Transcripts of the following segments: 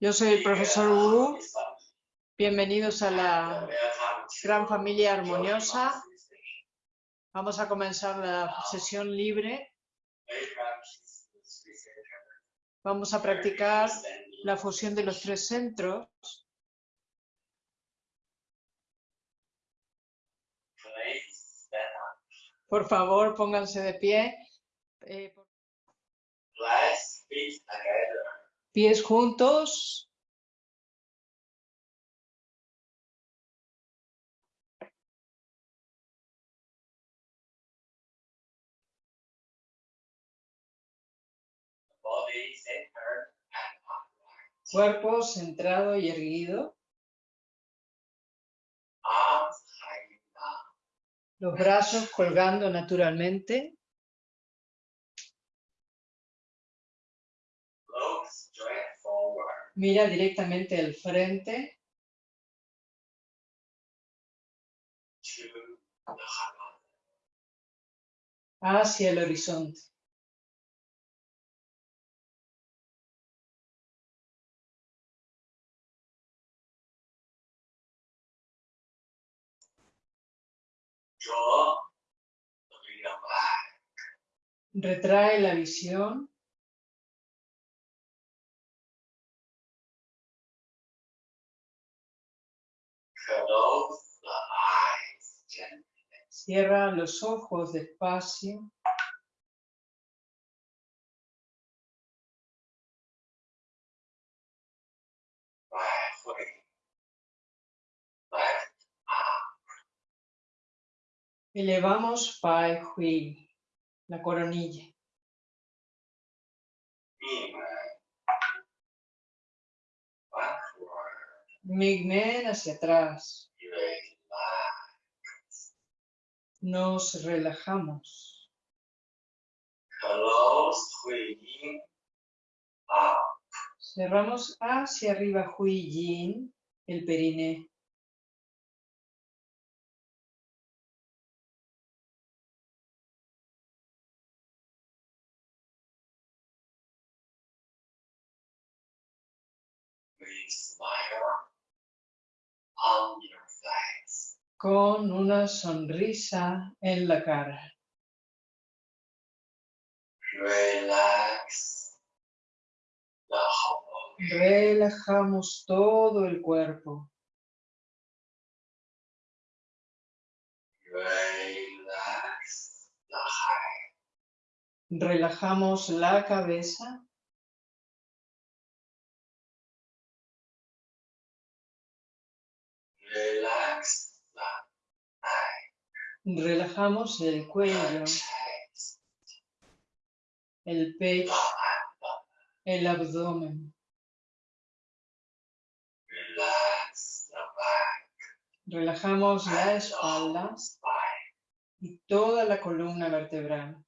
Yo soy el profesor Wu. Bienvenidos a la gran familia armoniosa. Vamos a comenzar la sesión libre. Vamos a practicar la fusión de los tres centros. Por favor, pónganse de pie. Eh, Pies juntos. Cuerpo centrado y erguido. Los brazos colgando naturalmente. Mira directamente al frente. Hacia el horizonte. Retrae la visión. Cierra los ojos despacio. Elevamos Pai Hui, la coronilla. Migmen hacia atrás. Nos relajamos. Cerramos hacia arriba Hui Yin, el periné. Con una sonrisa en la cara. Relajamos todo el cuerpo. Relajamos la cabeza. Relajamos el cuello, el pecho, el abdomen. Relajamos la espalda y toda la columna vertebral.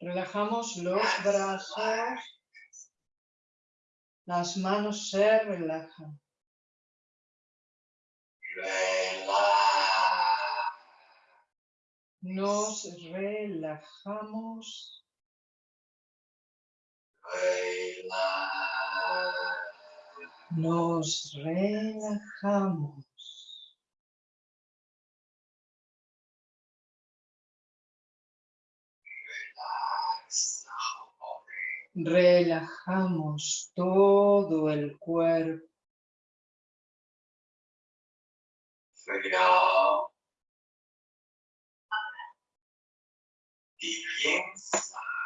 Relajamos los brazos. Las manos se relajan. Nos relajamos. Nos relajamos. Relajamos todo el cuerpo.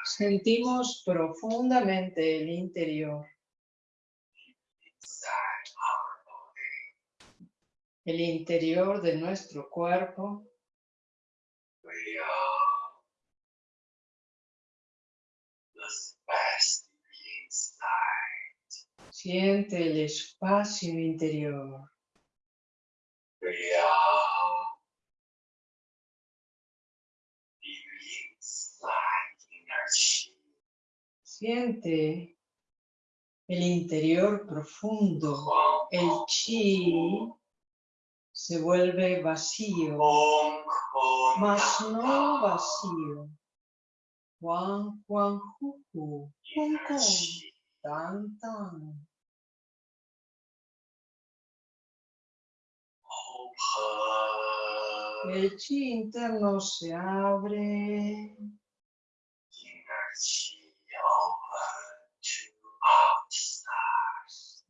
Sentimos profundamente el interior. El interior de nuestro cuerpo. Siente el espacio interior. Siente el interior profundo, el chi se vuelve vacío, mas no vacío. Juan, Juan, Tan, Tan. El chi interno se abre.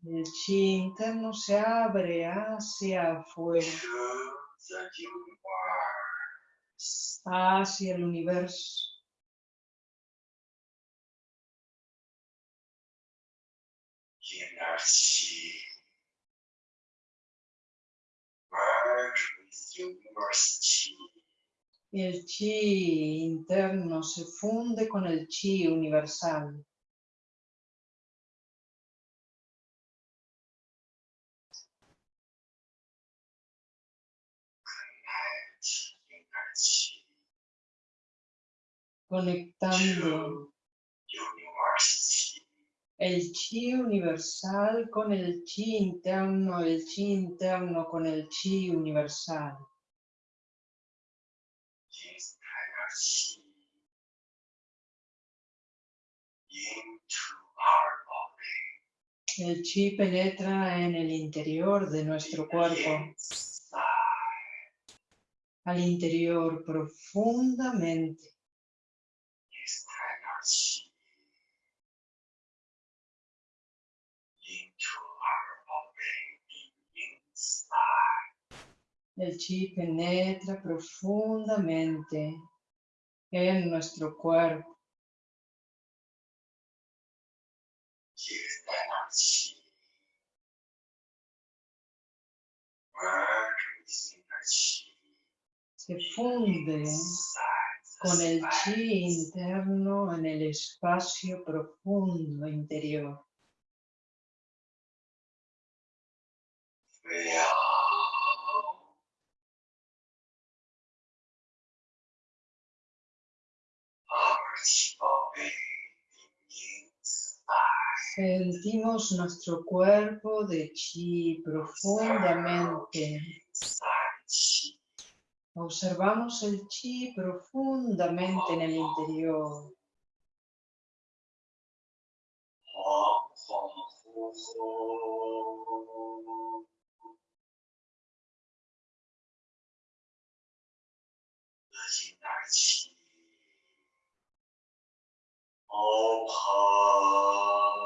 El chi interno se abre hacia afuera, hacia el universo. El chi interno se funde con el chi universal. Conectando el chi universal con el chi interno, el chi interno con el chi universal. El chi penetra en el interior de nuestro cuerpo, al interior profundamente. El chi penetra profundamente en nuestro cuerpo. Se funde con el chi interno en el espacio profundo interior. Sentimos nuestro cuerpo de chi profundamente. Observamos el chi profundamente en el interior.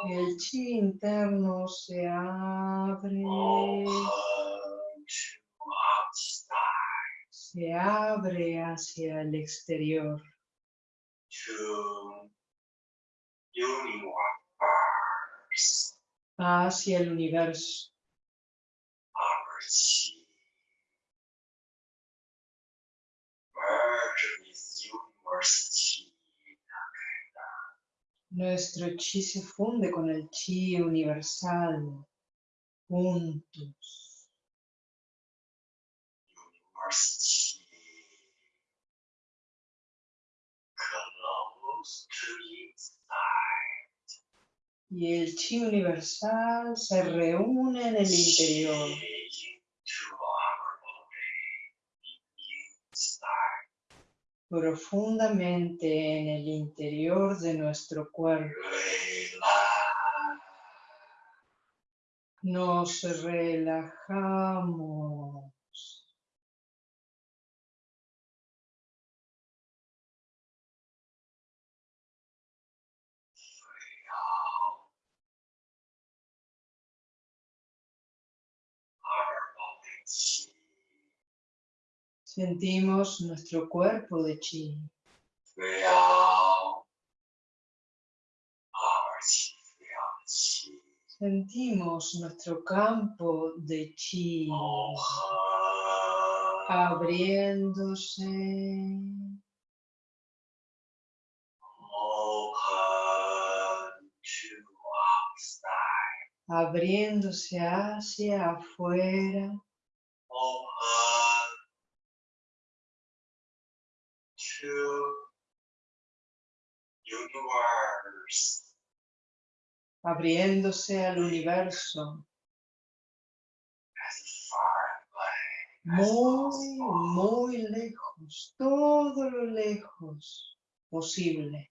El chi interno se abre. Se abre hacia el exterior. Hacia el universo. Nuestro chi se funde con el chi universal, juntos. Y el chi universal se reúne en el interior. Profundamente en el interior de nuestro cuerpo. Nos relajamos. Sentimos nuestro cuerpo de chi. Sentimos nuestro campo de chi abriéndose. Abriéndose hacia afuera. abriéndose al universo. Muy, muy lejos, todo lo lejos posible.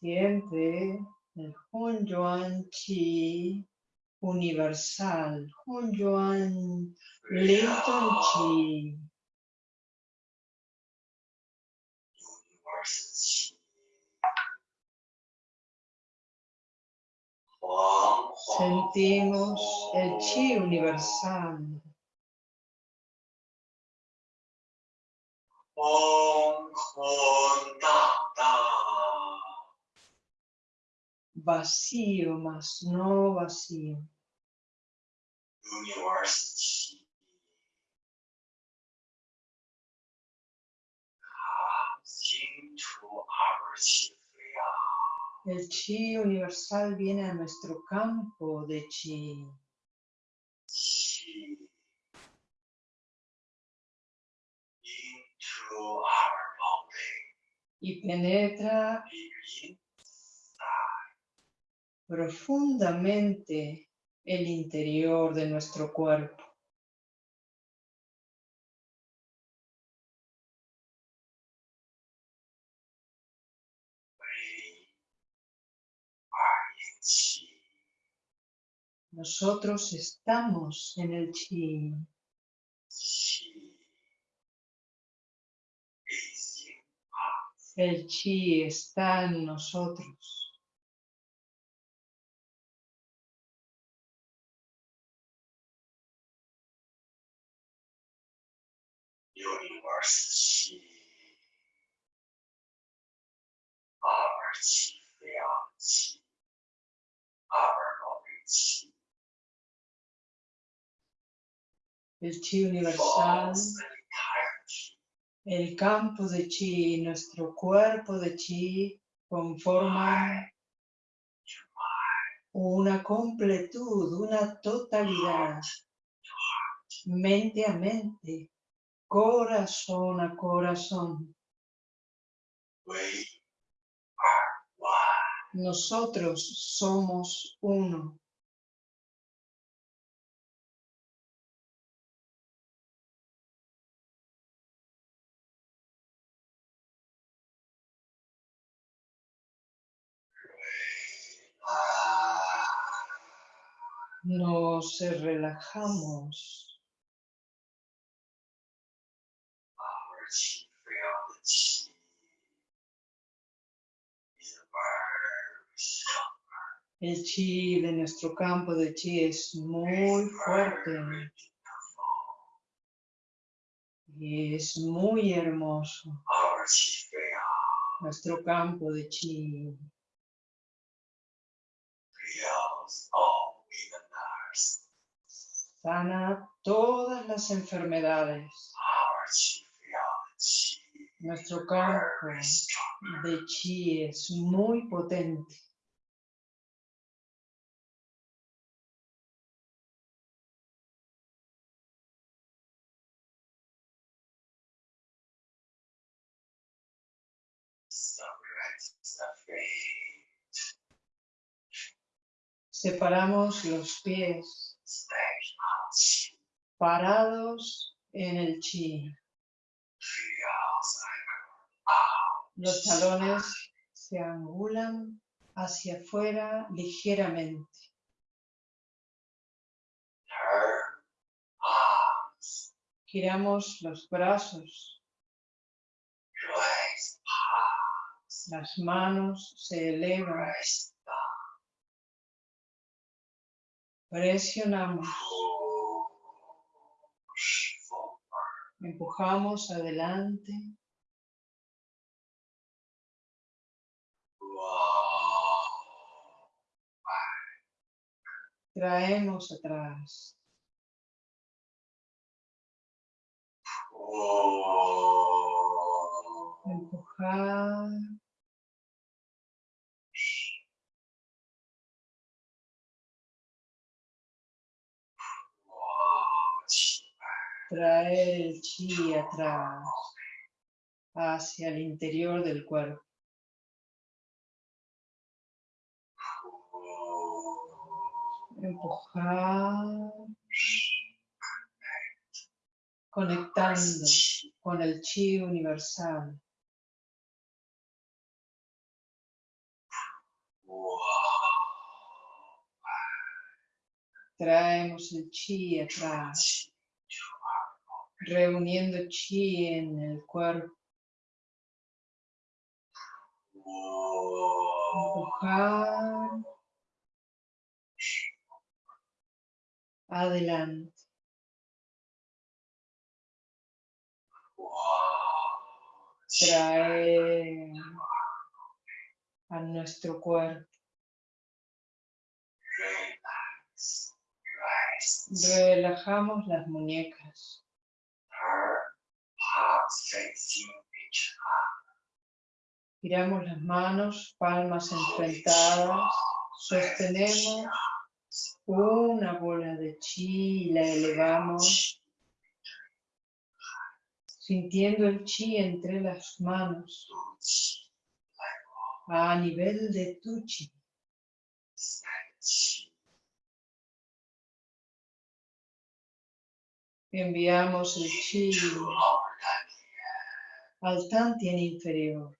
Siente el Hun Universal, Hun Yuan, Linton Chi. Sentimos el chi universal. vacío, mas no vacío. El chi universal viene a nuestro campo de chi. Y penetra profundamente el interior de nuestro cuerpo. Nosotros estamos en el Chi. El Chi está en nosotros. universe chi our chi 飞扬气 our body chi El Chi universal, forms the entirety el campo de Chi y nuestro cuerpo de Chi conforman una completud, una totalidad, mente a mente, corazón a corazón. Nosotros somos uno. Nos relajamos. our chi 飞扬的气 is very strong El chi de nuestro campo de chi es muy fuerte y es muy hermoso. our chi 飞扬 Nuestro campo de chi heals all weaknesses sana todas las enfermedades. Nuestro campo de chi es muy potente. Separamos los pies parados en el chi. Los talones se angulan hacia afuera ligeramente. Giramos los brazos, las manos se elevan, presionamos, empujamos adelante, traemos atrás, empujar, traer el chi atrás, hacia el interior del cuerpo. Empujar, conectando con el chi universal. Traemos el chi atrás, reuniendo chi en el cuerpo. Adelante. Traer a nuestro cuerpo. Relajamos las muñecas. Giramos las manos, palmas enfrentadas. Sostenemos una bola de chi y la elevamos. Sintiendo el chi entre las manos a nivel de tu chi. Enviamos el chi al tantien inferior.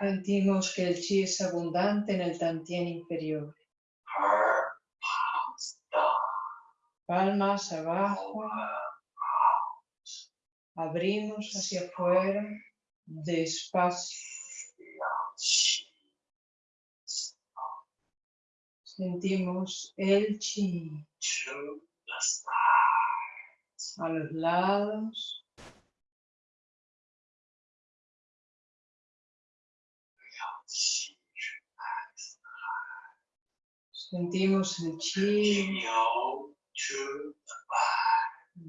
Sentimos que el chi es abundante en el tantien inferior. Palmas abajo. Abrimos hacia afuera, despacio. Sentimos el chi a los lados. Sentimos el chi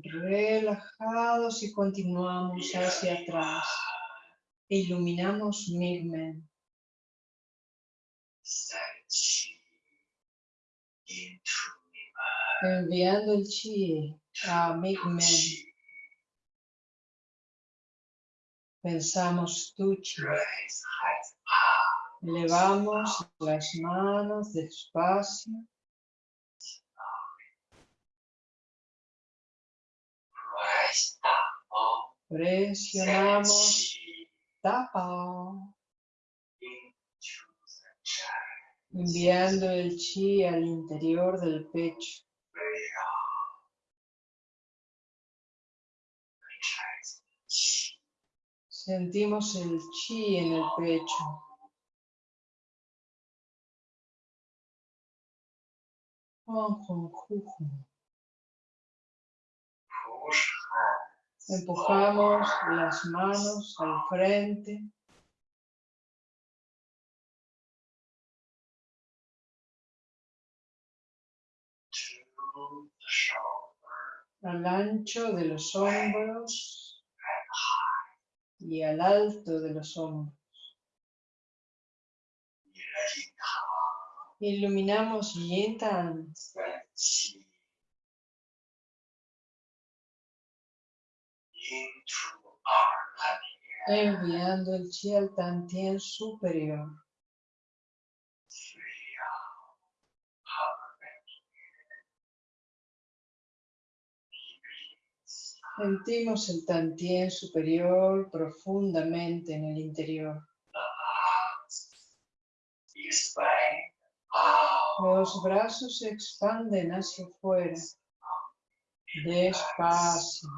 relajados y continuamos hacia atrás. E iluminamos Migmen. Enviando el chi a Migmen. Pensamos tu chi. Elevamos las manos despacio. Presionamos. Tapa. Enviando el chi al interior del pecho. Sentimos el chi en el pecho. Empujamos las manos al frente. Al ancho de los hombros y al alto de los hombros. Iluminamos Yintan. Enviando el chi al tantien superior. Sentimos el tantien superior profundamente en el interior. Los brazos se expanden hacia afuera, despacio,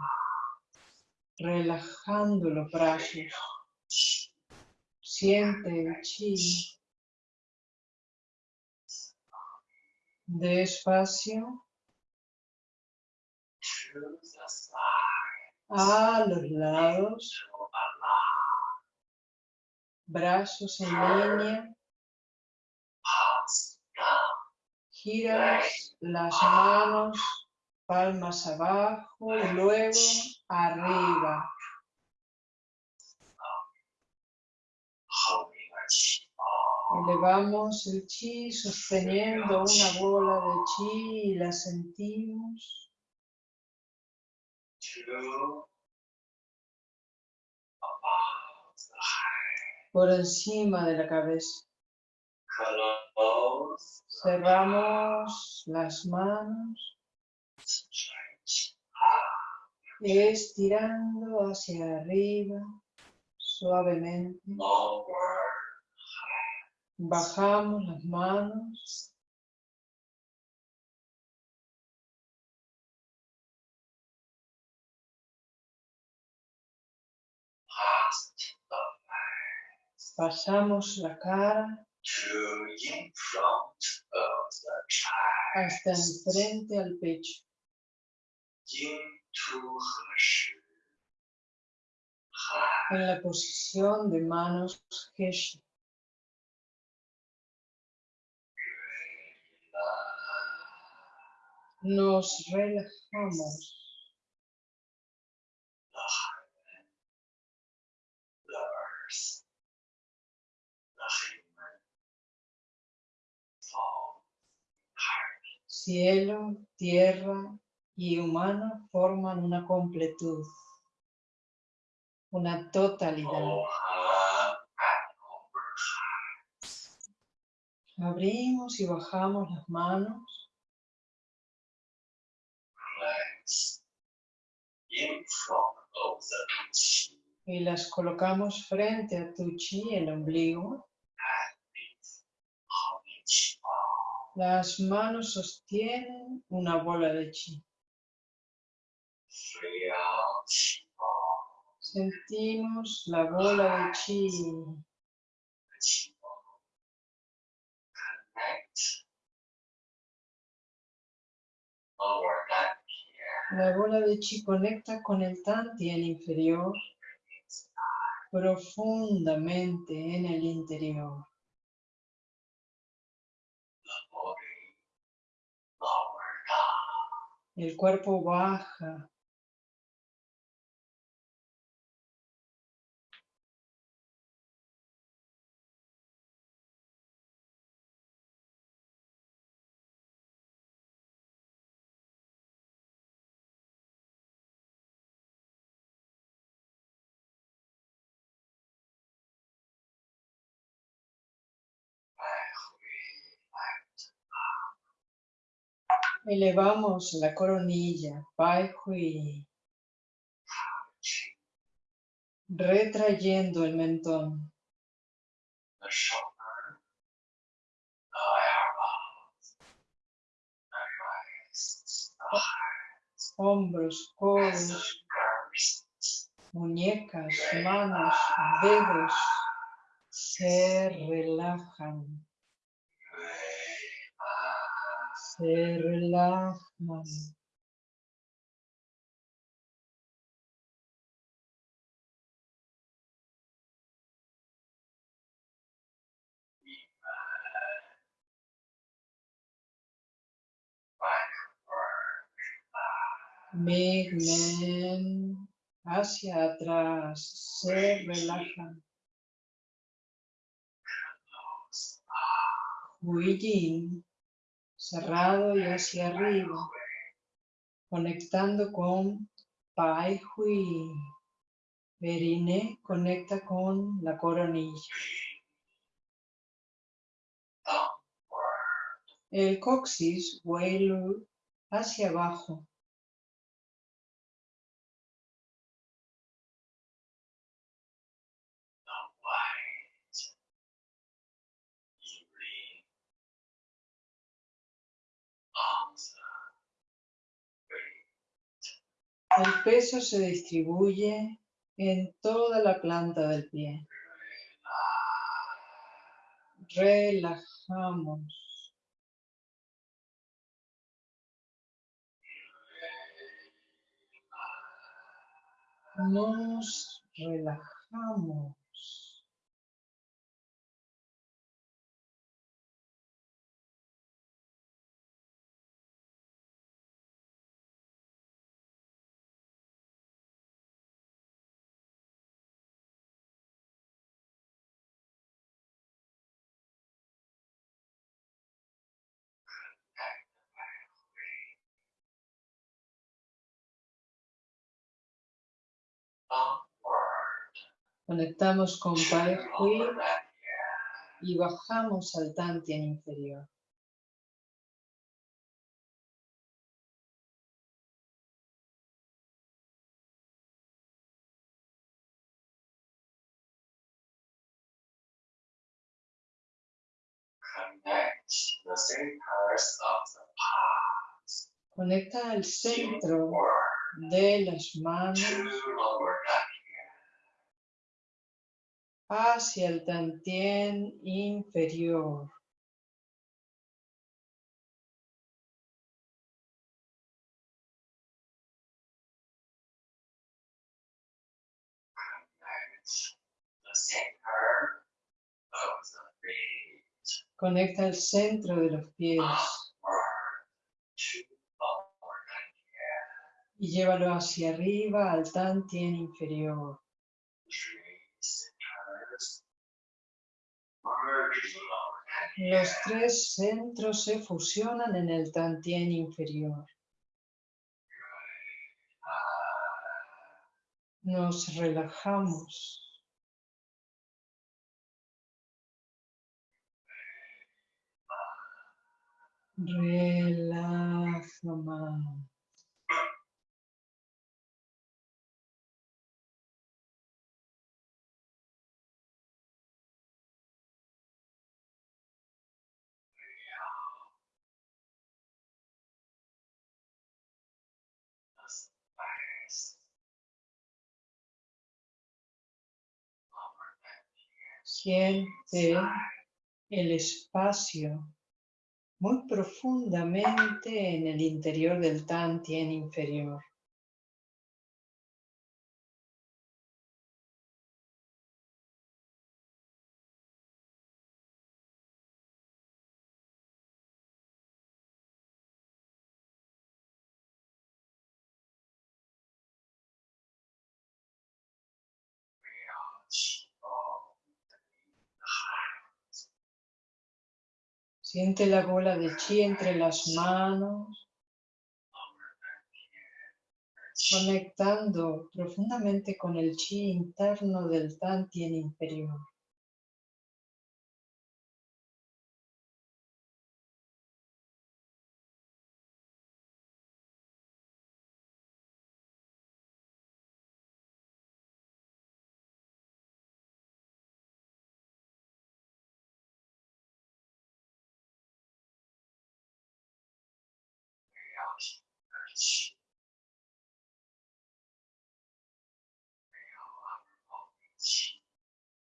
relajando los brazos. Siente el chi. Despacio. A los lados. Brazos en línea. Giras las manos, palmas abajo y luego arriba. Elevamos el chi sosteniendo una bola de chi y la sentimos. por encima de la cabeza. Cerramos las manos, estirando hacia arriba suavemente. Bajamos las manos, pasamos la cara hasta enfrente al pecho. En la posición de manos Nos relajamos. Cielo, tierra y humano forman una completud, una totalidad. Abrimos y bajamos las manos, y las colocamos frente a tu chi, el ombligo. Las manos sostienen una bola de chi. Sentimos la bola de chi. La bola de chi conecta con el tantien inferior profundamente en el interior. El cuerpo baja Elevamos la coronilla, Pai Hui, retrayendo el mentón, hombros, codos, muñecas, manos, dedos se relajan, se relajan. Migmen hacia atrás, se relajan. Huijin, cerrado y hacia arriba, conectando con Pai Hui. Perine conecta con la coronilla. El coxis, Weilu, hacia abajo. El peso se distribuye en toda la planta del pie. Relajamos. Nos relajamos. Conectamos con Pai Hui y bajamos al Tantien inferior. Conecta al centro de las manos hacia el Tantien inferior. Conecta el centro de los pies y llévalo hacia arriba al Tantien inferior. Los tres centros se fusionan en el Tantien inferior. Nos relajamos. Relaja. Siente el espacio muy profundamente en el interior del Tantien inferior. Siente la bola de chi entre las manos, conectando profundamente con el chi interno del Tantien inferior.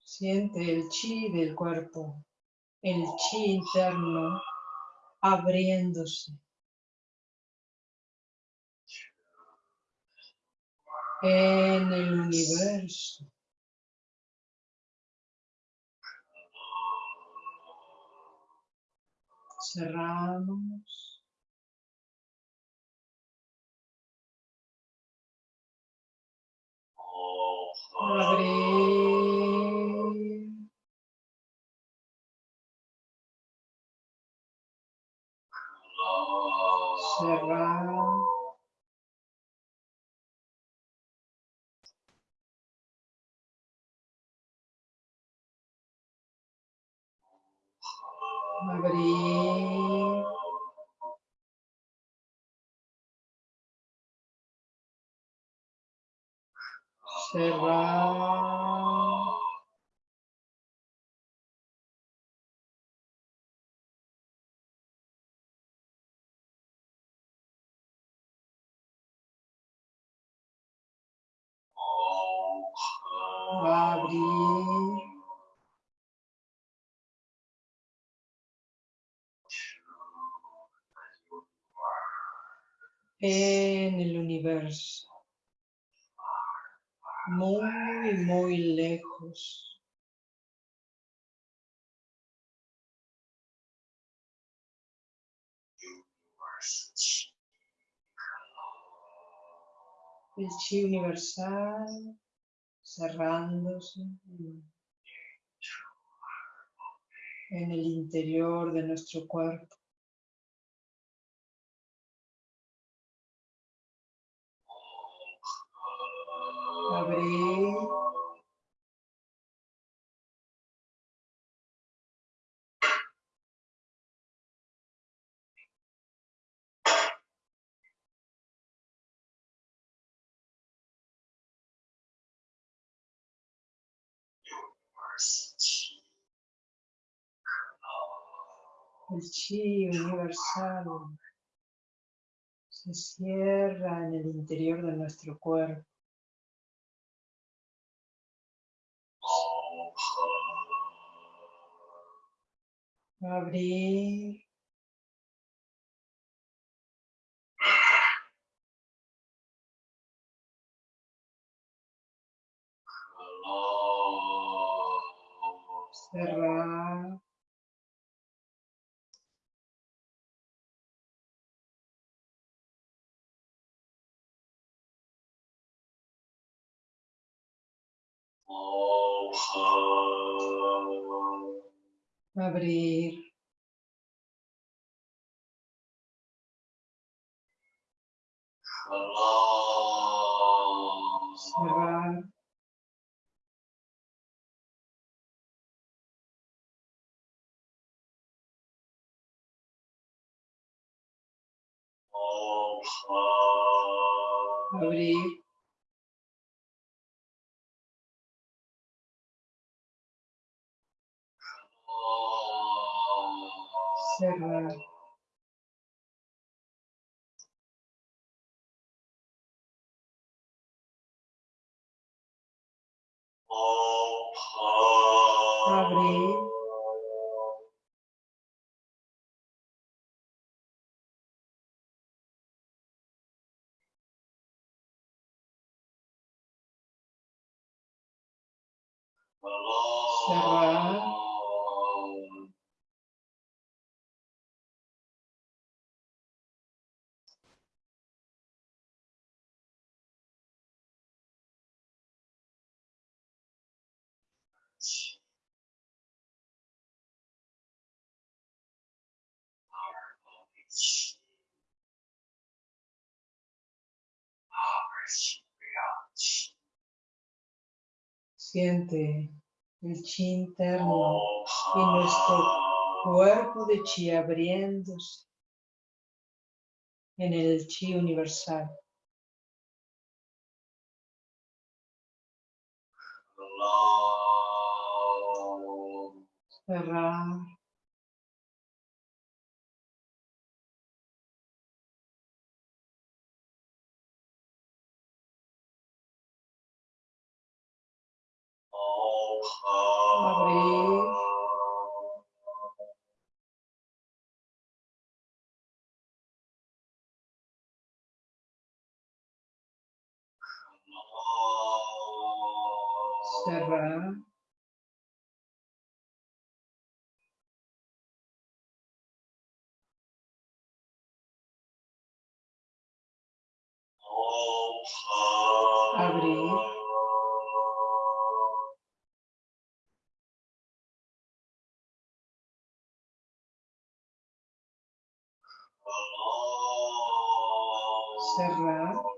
Siente el chi del cuerpo, el chi interno abriéndose. En el universo, cerramos. Abrir. Cerrar. Abrir. Cerrar. Abrir. En el universo. Muy, muy lejos. El chi universal cerrándose en el interior de nuestro cuerpo. Abrí. El chi universal se cierra en el interior de nuestro cuerpo. Abrir. Cerrar. Abrir. Cerrar. Abrir. Cerrar. Abrir. Cerrar. Siente el chi interno y nuestro cuerpo de chi abriéndose en el chi universal. Cerrar. Abrir. Cerrar. Abrir. Cerrar.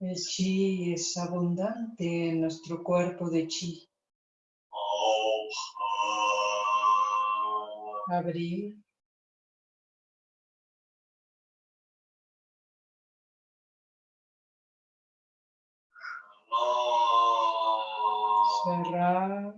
El chi es abundante en nuestro cuerpo de chi. Abrir. Cerrar.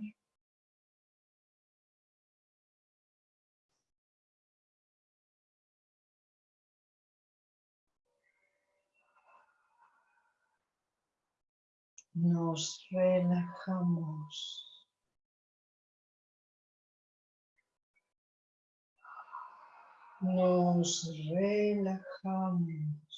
Nos relajamos. Nos relajamos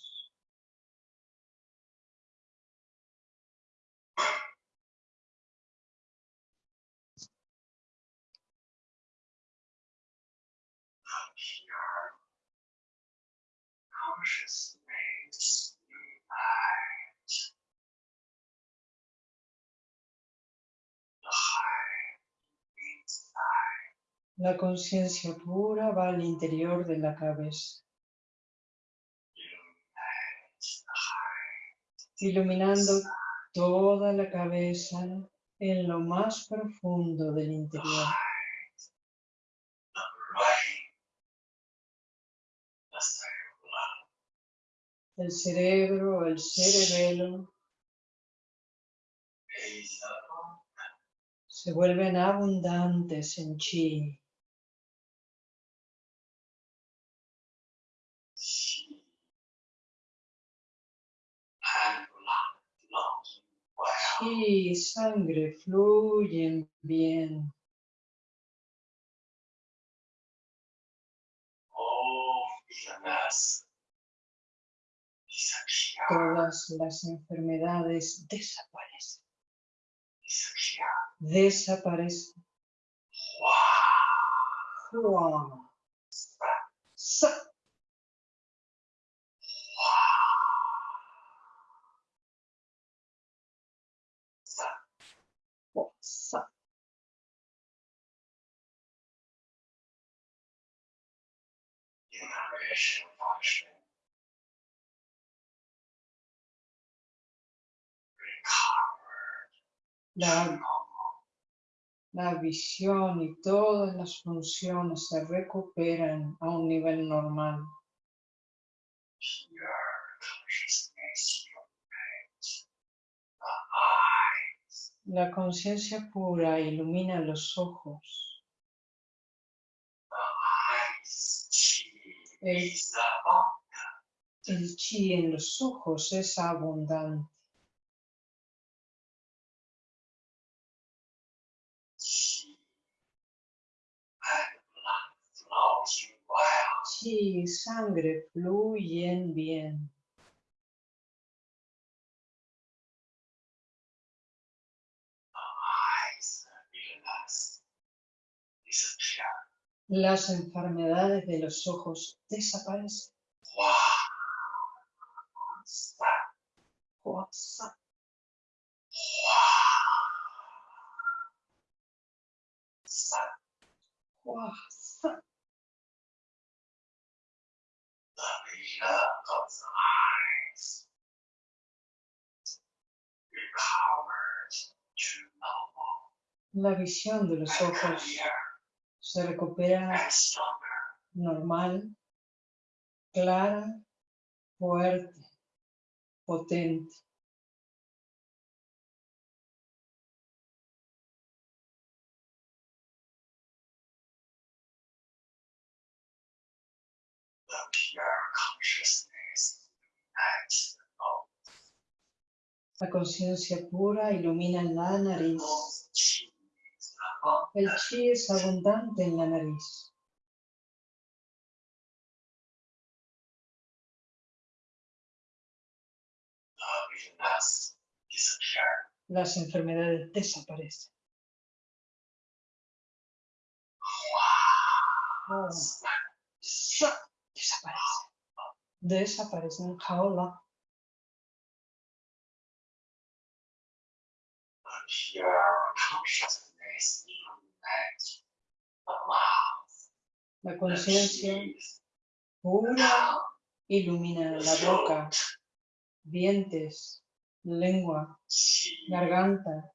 makes light. The high means light. La conciencia pura va al interior de la cabeza, iluminando toda la cabeza en lo más profundo del interior. El cerebro, el cerebelo, se vuelven abundantes en chi. Chi y sangre fluyen bien. Todas las enfermedades desaparecen. Desaparecen. Wow. Hua, sa, hua, sa. La, visión y todas las funciones se recuperan a un nivel normal. La conciencia pura ilumina los ojos. The eyes. Chi El, el chi en los ojos es abundante. Chi y sangre fluyen bien. The eyes illness disappear. Las enfermedades de los ojos desaparecen. La visión de los ojos se recupera normal, clara, fuerte, potente. La conciencia pura ilumina la nariz. Both chi is above El chi es abundante en la nariz. Las enfermedades desaparecen. Oh, sa, Desaparecen. Desaparecen. Jaola. La conciencia pura ilumina la boca, dientes, lengua, garganta.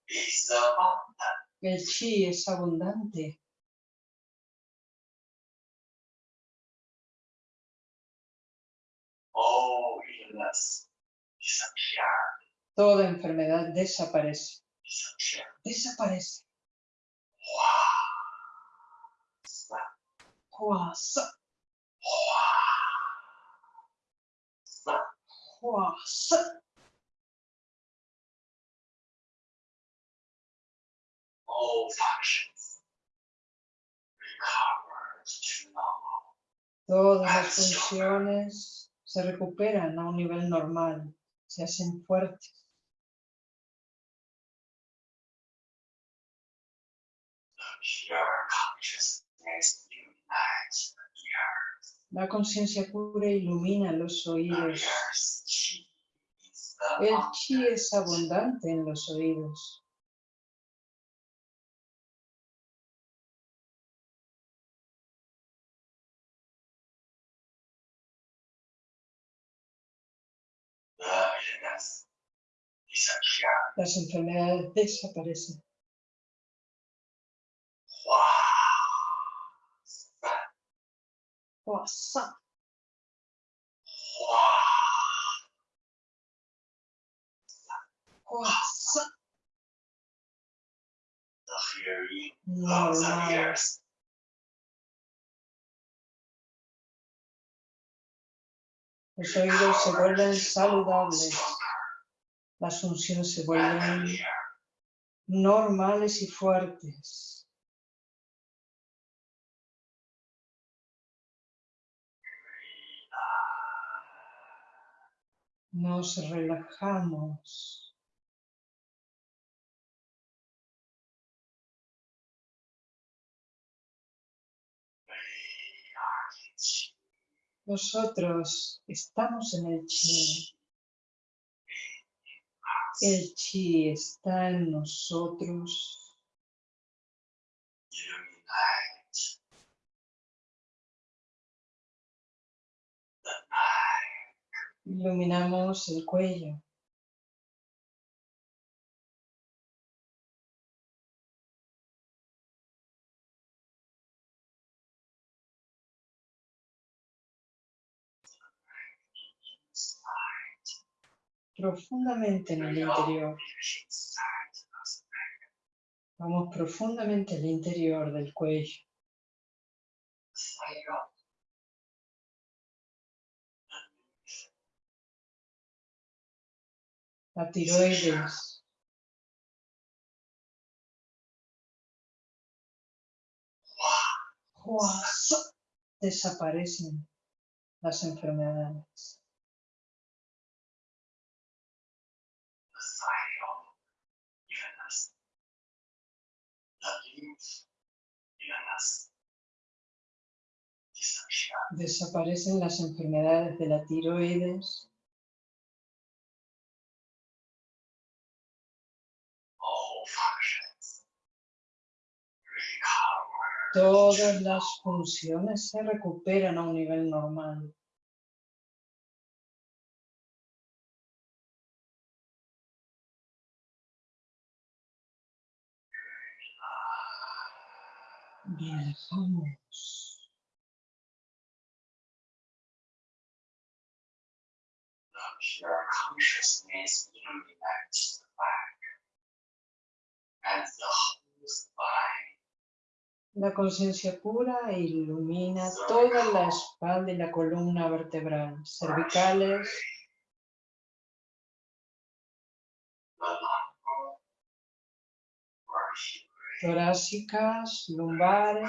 El chi es abundante. Toda enfermedad desaparece. Desaparece. All functions. Todas las funciones se recuperan a un nivel normal, se hacen fuertes. La conciencia pura ilumina los oídos. El chi es abundante en los oídos. Las enfermedades desaparecen. Los oídos se vuelven saludables. Las funciones se vuelven normales y fuertes. Nos relajamos. Nosotros estamos en el chi. El chi está en nosotros. Iluminamos el cuello. Profundamente en el interior. Vamos profundamente al interior del cuello. La tiroides. Desaparecen las enfermedades. Desaparecen las enfermedades de la tiroides. Todas las funciones se recuperan a un nivel normal and the whole spine. La conciencia pura ilumina toda la espalda y la columna vertebral, cervicales, torácicas, lumbares,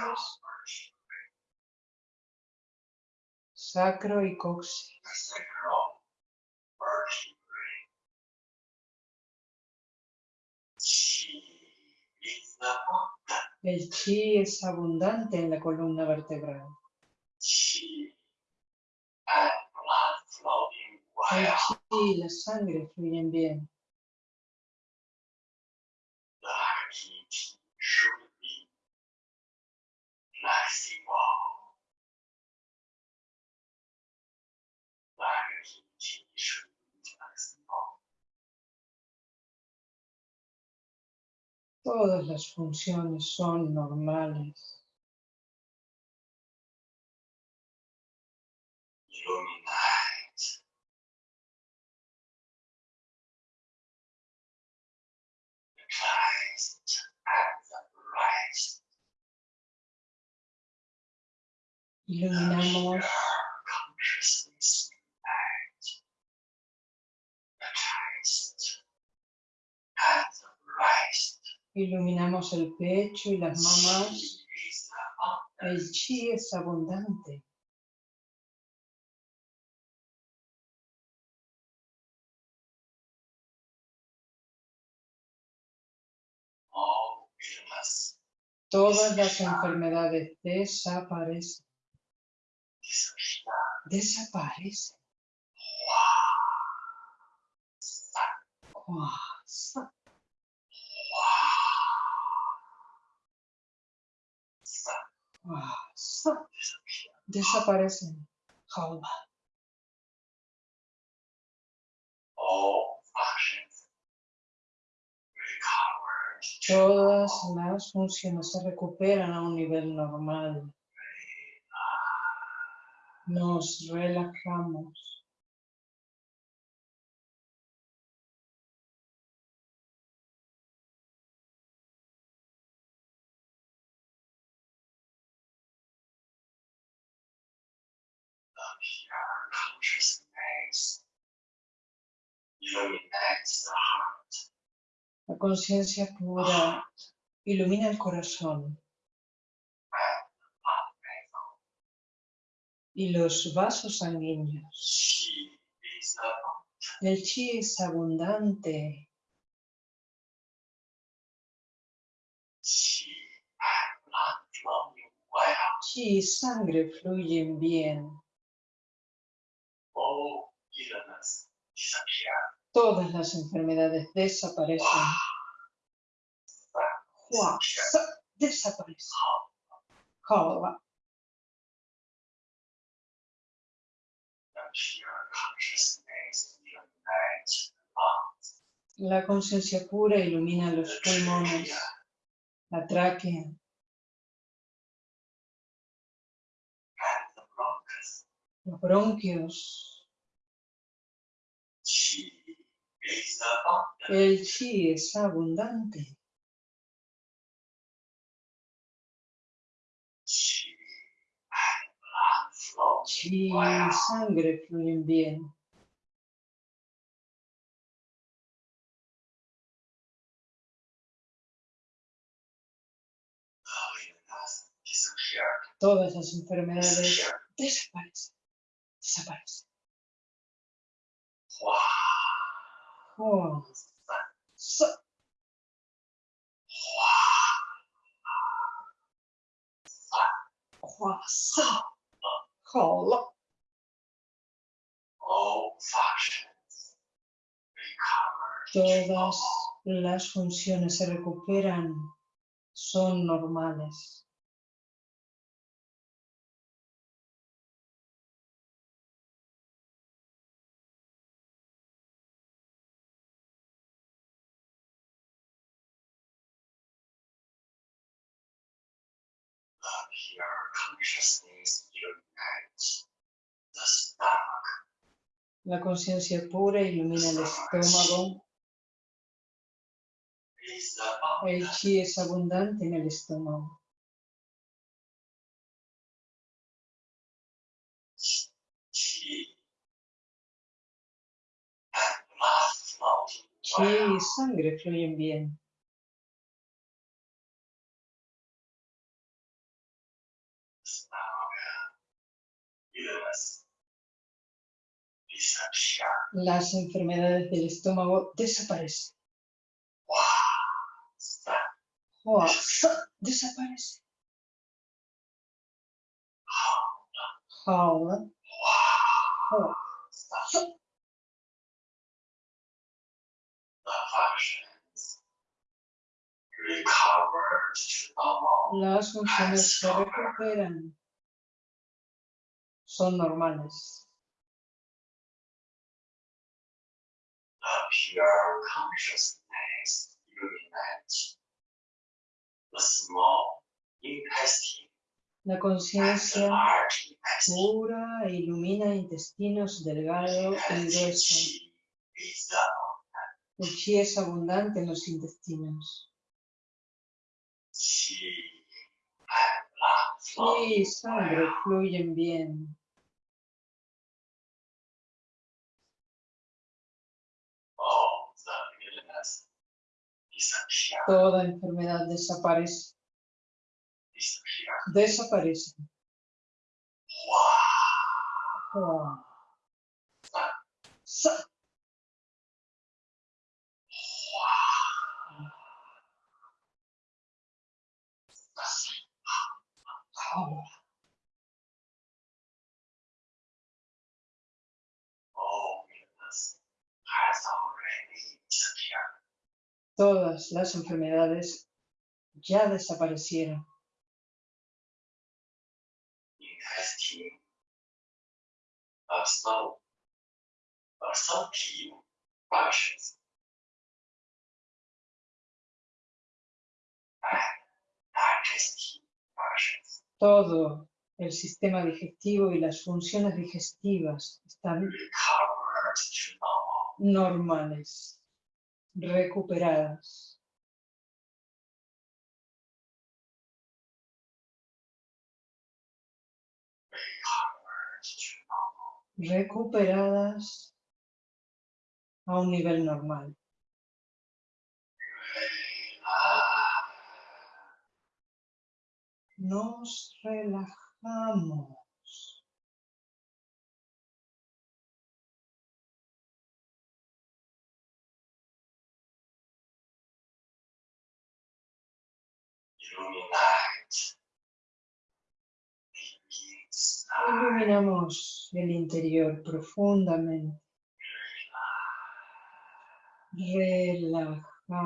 sacro y coxis. El chi es abundante en la columna vertebral. El chi y la sangre fluyen bien. Todas las funciones son normales. Illuminate. Christ and the Christ. Iluminamos Christ. Iluminamos el pecho y las abundant. El chi es abundante. Todas las enfermedades desaparecen. Desaparecen. Desaparecen. Functions recovered. Todas las funciones se recuperan a un nivel normal. Nos relajamos. Consciousness illuminates the heart La conciencia pura ilumina el corazón y los vasos sanguíneos. El chi es abundante. Chi y sangre fluyen bien. Todas las enfermedades desaparecen. Hua. La conciencia pura ilumina los pulmones, la tráquea, los bronquios. El chi es abundante. Chi y sangre fluyen bien. Todas las enfermedades desaparecen. Todas las funciones se recuperan, son normales. La conciencia pura ilumina el estómago. El chi es abundante en el estómago. Chi y sangre fluyen bien. Las enfermedades del estómago desaparecen. Wow. Desaparece. To normal. Las funciones se recuperan. Son normales. Pure consciousness illuminates the small intestine La conciencia pura ilumina intestinos delgado y grueso. El chi es abundante en los intestinos. Chi y sangre fluyen bien. All the illness disappear, Toda enfermedad desaparece. Desaparece. Todas las enfermedades ya desaparecieron. Todo El sistema digestivo y las funciones digestivas están normales, recuperadas. Recuperadas a un nivel normal. Nos relajamos. Iluminamos el interior profundamente, relajando.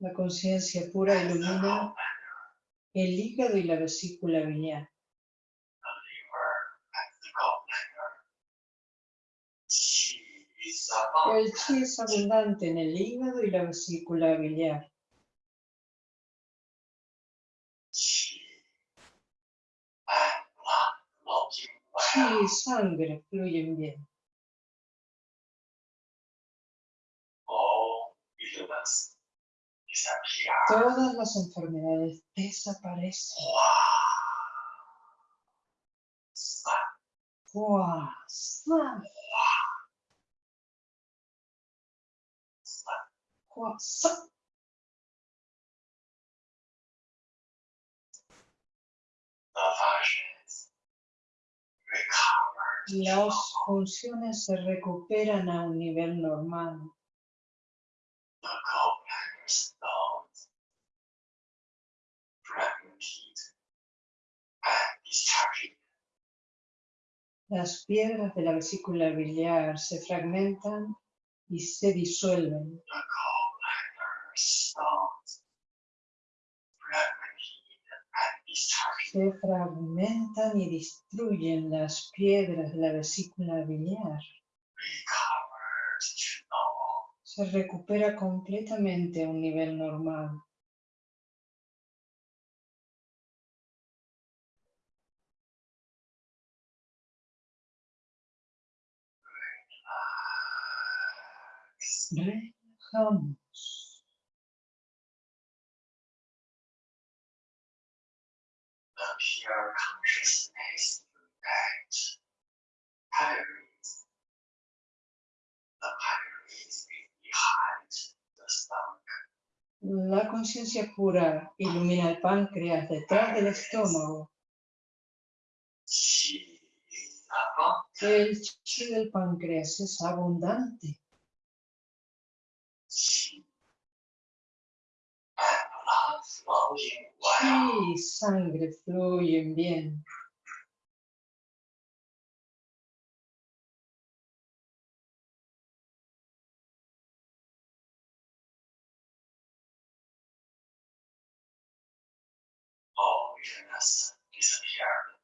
La conciencia pura ilumina el hígado y la vesícula biliar. The liver and the gallbladder. Qi is El chi es abundante en el hígado y la vesícula biliar. Chi y sangre fluyen bien. Todas las enfermedades desaparecen. ¡Guau! ¡Sa! Las funciones se recuperan a un nivel normal. Las piedras de la vesícula biliar se fragmentan y se disuelven. Se fragmentan y destruyen las piedras de la vesícula biliar. Se recupera completamente a un nivel normal. Relajamos. The pure consciousness unite. Pylorus. The pylorus is behind the stomach. La conciencia pura ilumina el páncreas detrás del estómago. El chi del páncreas es abundante. Chi y sangre fluyen bien.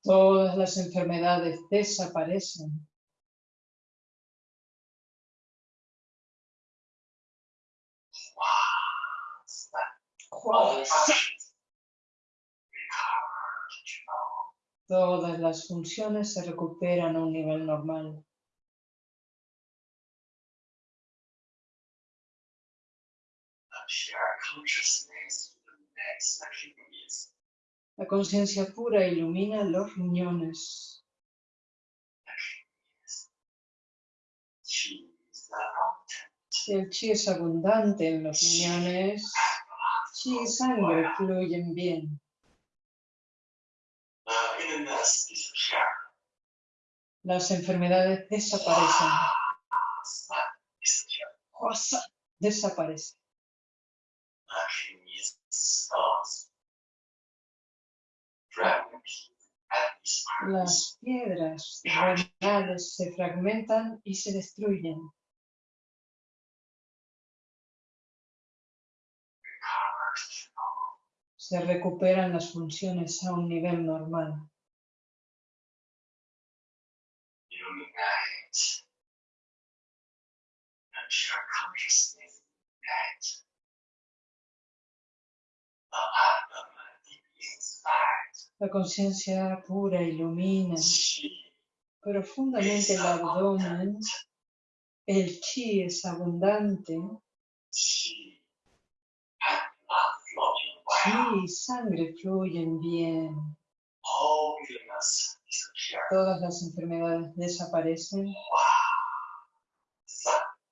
Todas las enfermedades desaparecen. Wow ¡Guau! functions recovered to normal. Todas las funciones se recuperan a un nivel normal. La conciencia pura ilumina los riñones. Abundant. El chi es abundante en los riñones. Chi y sangre fluyen bien. Las enfermedades desaparecen. Las piedras renales se fragmentan y se destruyen. Se recuperan las funciones a un nivel normal. Pure consciousness that La conciencia pura ilumina profundamente el abdomen. El chi es abundante. chi y sangre fluyen bien. Todas las enfermedades desaparecen. Sun, Hua, sa, sun, hua, sa. the functions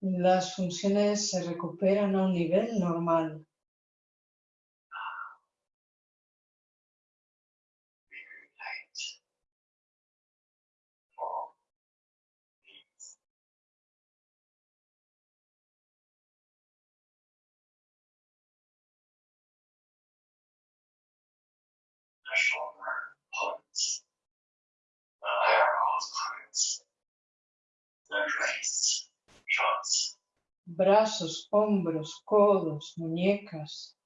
Las funciones se recuperan a un nivel normal. Brazos, hombros, codos, muñecas.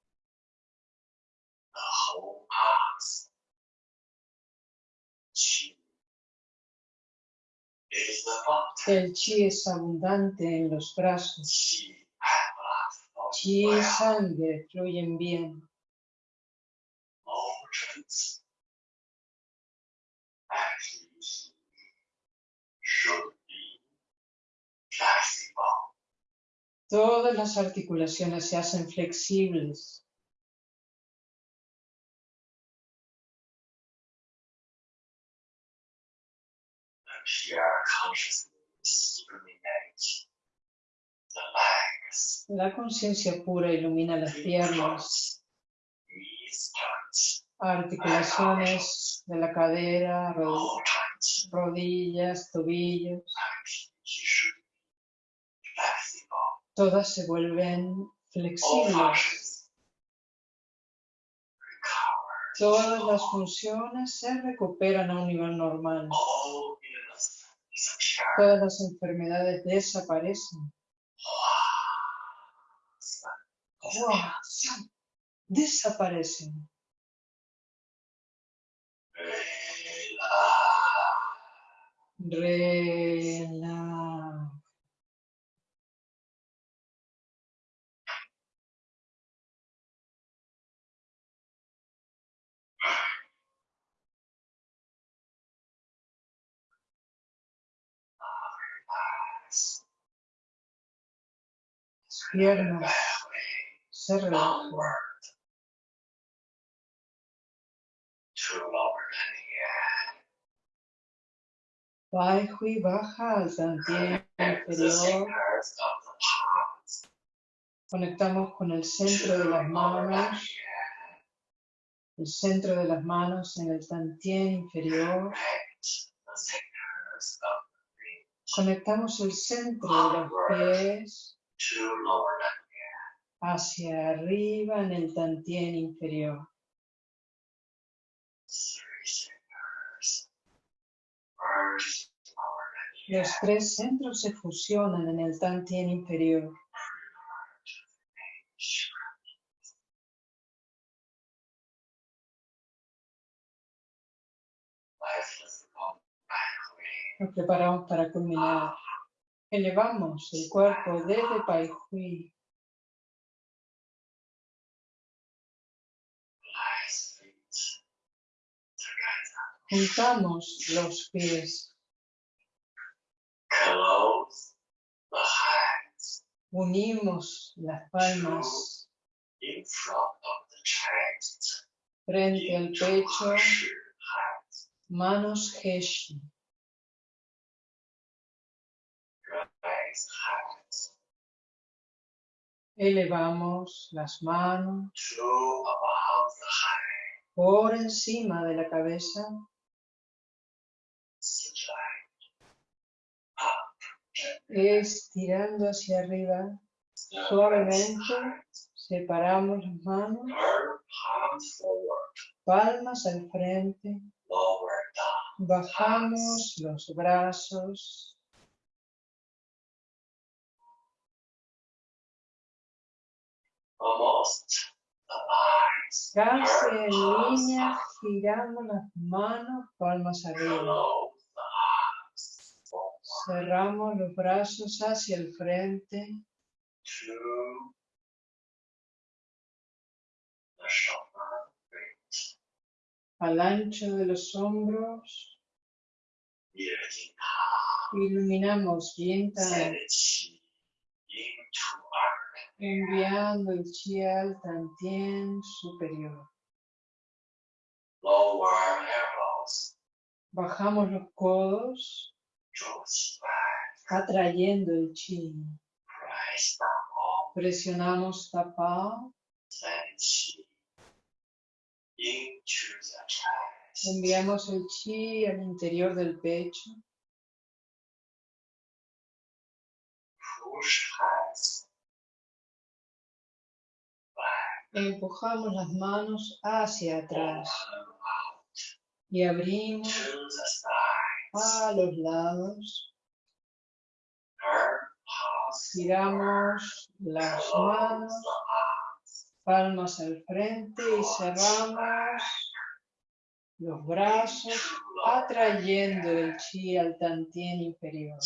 El chi es abundante en los brazos. Chi Chi y sangre fluyen bien. Actually should be flexible. Todas las articulaciones se hacen flexibles. La conciencia pura ilumina las piernas, articulaciones de la cadera, rodillas, tobillos. Todas se vuelven flexibles. Todas las funciones se recuperan a un nivel normal. Todas las enfermedades desaparecen. ¡San! Desaparecen. Relaja. Piernas se relajan. Downward to lower than here. Baihui baja al the inferior. Conectamos con el centro de las manos, el centro de las manos en el tantien inferior. Conectamos el centro de los pies hacia arriba en el tantien inferior. Los tres centros se fusionan en el tantien inferior. Nos preparamos para culminar. Elevamos el cuerpo desde Pai Hui. Lies feet together. Juntamos los pies. Close the hands Unimos las palmas in front of the chest. frente al pecho. Manos Heshi. Elevamos las manos por encima de la cabeza. Estirando hacia arriba. Suavemente. Separamos las manos. Palmas al frente. Bajamos los brazos. Casi en línea giramos las manos palmas arriba. Close the eyes. Forward. Cerramos los brazos hacia el frente. Al ancho de los hombros. Iluminamos Yintan. Enviando el chi al Tantien superior. Bajamos los codos atrayendo el chi. Presionamos tapa. Enviamos el chi al interior del pecho. Empujamos las manos hacia atrás y abrimos a los lados. Giramos las manos palmas al frente y cerramos los brazos atrayendo el chi al tantien inferior,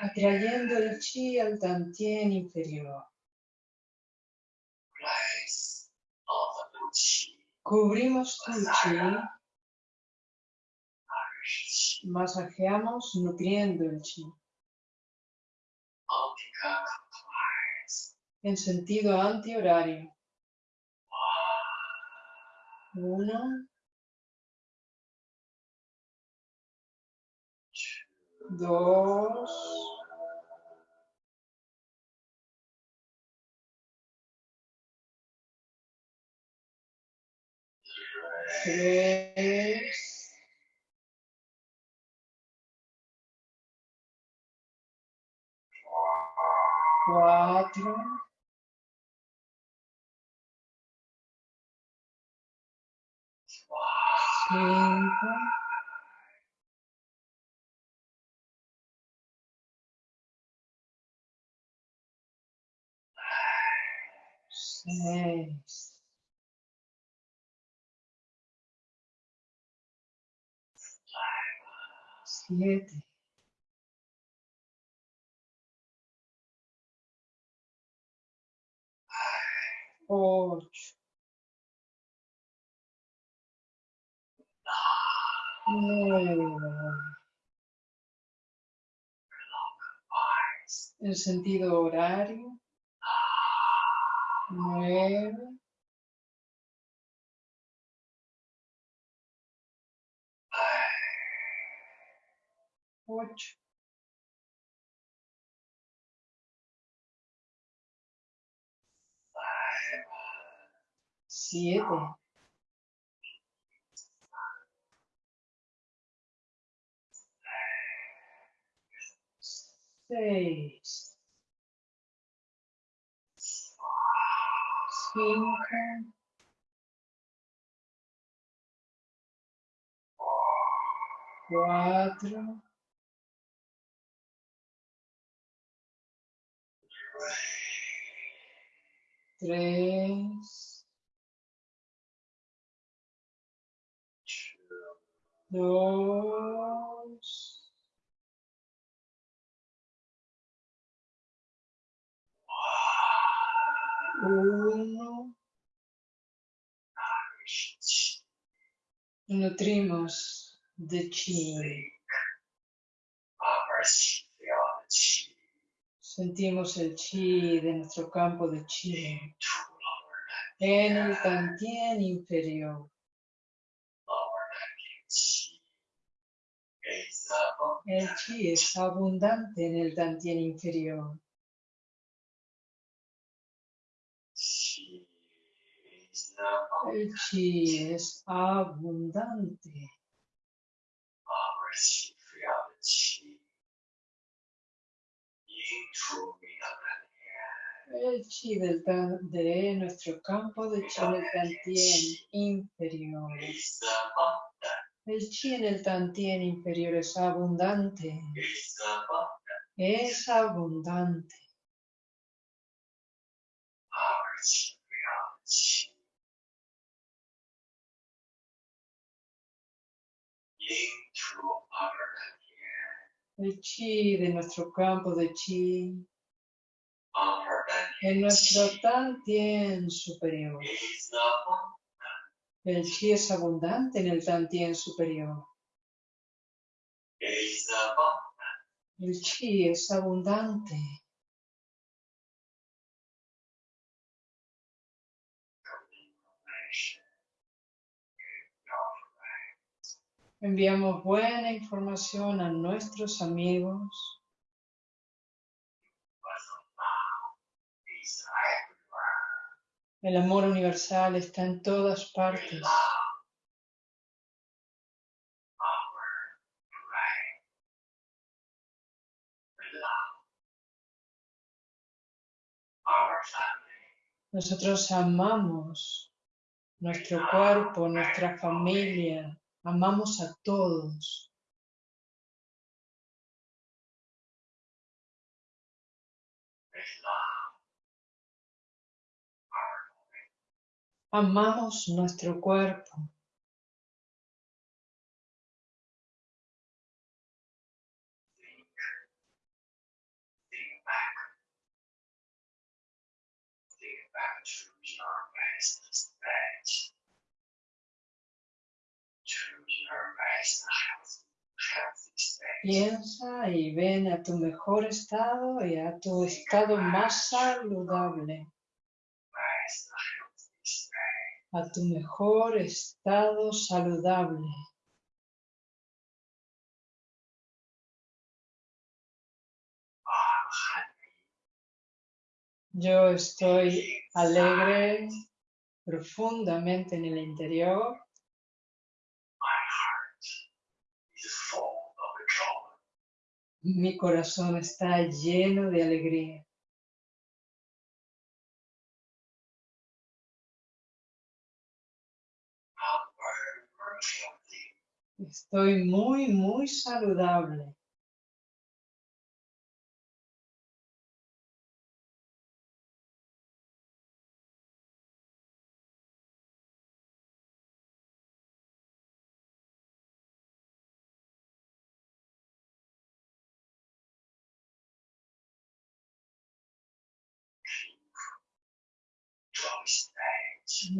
atrayendo el chi al tantien inferior. Place of the chi. Cubrimos tu chi, masajeamos nutriendo el chi en sentido antihorario. Uno, dos, tres, cuatro, cinco, seis, siete, ocho, nueve, en sentido horario, nueve, ocho, siete, seis, cinco, cuatro, tres, dos, uno. Nutrimos de chi. Upper chi feel the chi Sentimos el chi de nuestro campo de chi en el tantien inferior. El chi es abundante en el tantien inferior. El chi es abundante. El chi del tan, de nuestro campo de chi del tantien inferior. El chi en el tantien inferior es abundante. Es abundante. Into our 天 El chi de nuestro campo de chi，our en nuestro Tantien superior. is the El chi es abundante en el Tantien superior. El chi es abundante. Enviamos buena información a nuestros amigos. El amor universal está en todas partes. Nosotros amamos nuestro cuerpo, nuestra familia, amamos a todos. Amamos nuestro cuerpo. Piensa y ven a tu mejor estado y a tu estado más saludable, a tu mejor estado saludable. Yo estoy alegre profundamente en el interior. My heart is full of joy. Mi corazón está lleno de alegría. Estoy muy, muy saludable.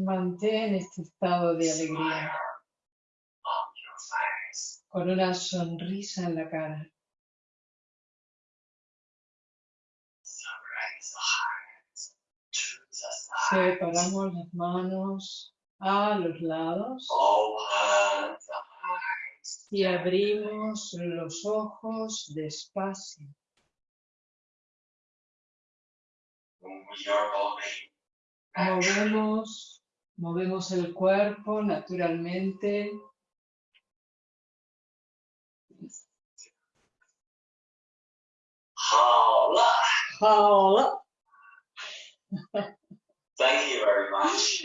Mantén este estado de alegría con una sonrisa en la cara. Separamos las manos a los lados y abrimos los ojos despacio. Movemos, movemos el cuerpo naturalmente. Hola. Hola. Thank you very much.